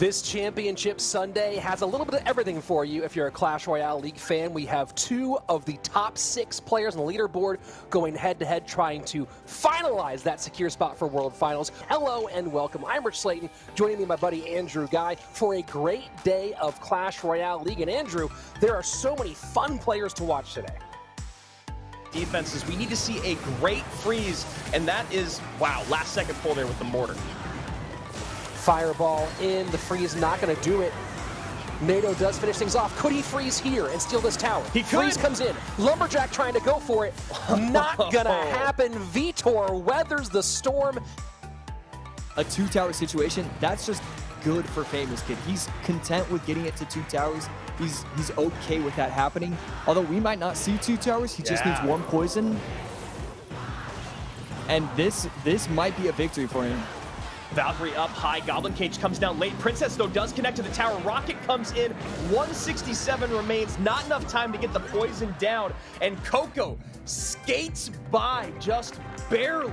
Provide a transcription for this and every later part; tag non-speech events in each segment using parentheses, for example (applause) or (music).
This championship Sunday has a little bit of everything for you if you're a Clash Royale League fan. We have two of the top six players on the leaderboard going head-to-head trying to finalize that secure spot for World Finals. Hello and welcome. I'm Rich Slayton, joining me my buddy Andrew Guy for a great day of Clash Royale League. And Andrew, there are so many fun players to watch today defenses. We need to see a great freeze, and that is, wow, last second pull there with the mortar. Fireball in. The freeze not going to do it. NATO does finish things off. Could he freeze here and steal this tower? He could. Freeze comes in. Lumberjack trying to go for it. (laughs) Not going to oh. happen. Vitor weathers the storm. A two tower situation, that's just good for Famous Kid. He's content with getting it to two towers. He's he's okay with that happening. Although we might not see two towers, he just needs one poison. And this this might be a victory for him. Valkyrie up high. Goblin Cage comes down late. Princess, though, does connect to the tower. Rocket comes in. 167 remains. Not enough time to get the poison down. And Coco skates by just barely.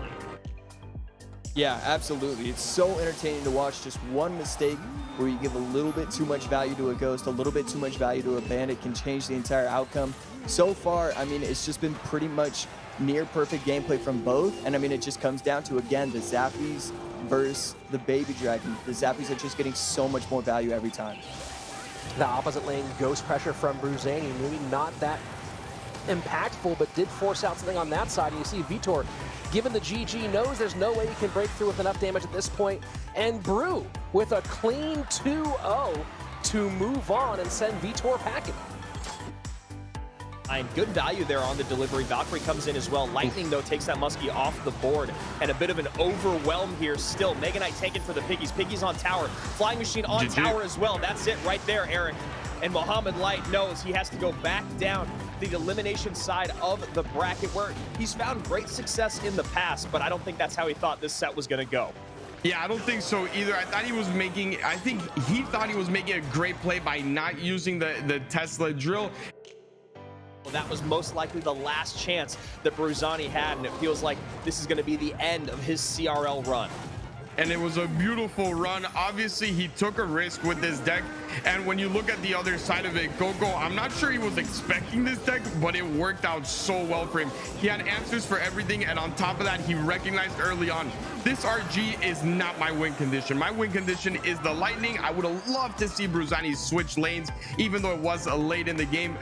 Yeah, absolutely. It's so entertaining to watch just one mistake where you give a little bit too much value to a ghost, a little bit too much value to a bandit can change the entire outcome. So far, I mean, it's just been pretty much near perfect gameplay from both. And I mean, it just comes down to, again, the Zappies versus the Baby Dragon. The Zappies are just getting so much more value every time. The opposite lane ghost pressure from Bruzani, maybe not that impactful, but did force out something on that side. And you see Vitor, given the GG, knows there's no way he can break through with enough damage at this point. And Brew with a clean 2-0 to move on and send Vitor packing. And good value there on the delivery. Valkyrie comes in as well. Lightning, though, takes that Muskie off the board. And a bit of an overwhelm here still. Mega Knight taken for the Piggies. Piggies on tower. Flying Machine on GG. tower as well. That's it right there, Eric. And Mohamed Light knows he has to go back down the elimination side of the bracket where he's found great success in the past, but I don't think that's how he thought this set was going to go. Yeah, I don't think so either. I thought he was making, I think he thought he was making a great play by not using the, the Tesla drill. That was most likely the last chance that Bruzani had, and it feels like this is going to be the end of his CRL run and it was a beautiful run. Obviously, he took a risk with this deck. And when you look at the other side of it, Coco, I'm not sure he was expecting this deck, but it worked out so well for him. He had answers for everything. And on top of that, he recognized early on, this RG is not my win condition. My win condition is the Lightning. I would have loved to see Bruzani switch lanes, even though it was late in the game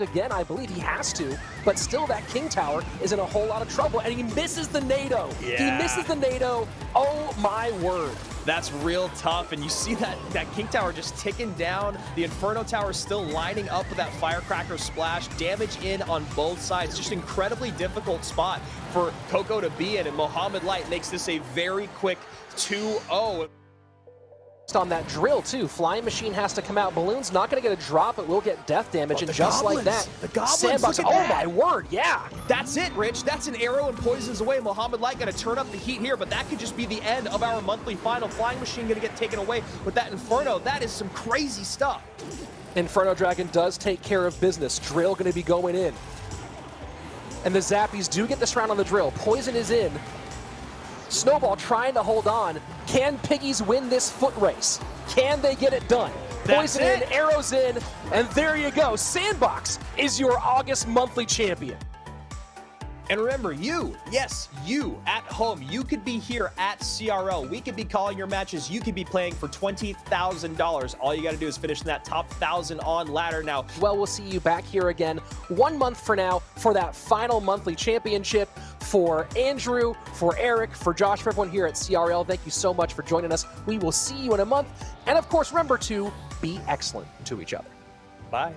again. I believe he has to, but still that King Tower is in a whole lot of trouble, and he misses the NATO. Yeah. He misses the NATO. Oh, my word. That's real tough, and you see that, that King Tower just ticking down. The Inferno Tower is still lining up with that Firecracker splash. Damage in on both sides. Just incredibly difficult spot for Coco to be in, and Mohamed Light makes this a very quick 2-0 on that drill too. Flying Machine has to come out. Balloon's not going to get a drop, but will get death damage. Oh, and just goblins. like that, the goblins, Sandbox, oh that. my word, yeah. That's it, Rich. That's an arrow and poisons away. Mohamed Light going to turn up the heat here, but that could just be the end of our monthly final. Flying Machine going to get taken away with that Inferno. That is some crazy stuff. Inferno Dragon does take care of business. Drill going to be going in. And the Zappies do get this round on the drill. Poison is in. Snowball trying to hold on. Can Piggies win this foot race? Can they get it done? Poison in, arrows in, and there you go. Sandbox is your August monthly champion. And remember, you, yes, you at home, you could be here at CRL. We could be calling your matches. You could be playing for $20,000. All you got to do is finish in that top 1,000 on ladder now. Well, we'll see you back here again one month for now for that final monthly championship. For Andrew, for Eric, for Josh, for everyone here at CRL, thank you so much for joining us. We will see you in a month. And of course, remember to be excellent to each other. Bye.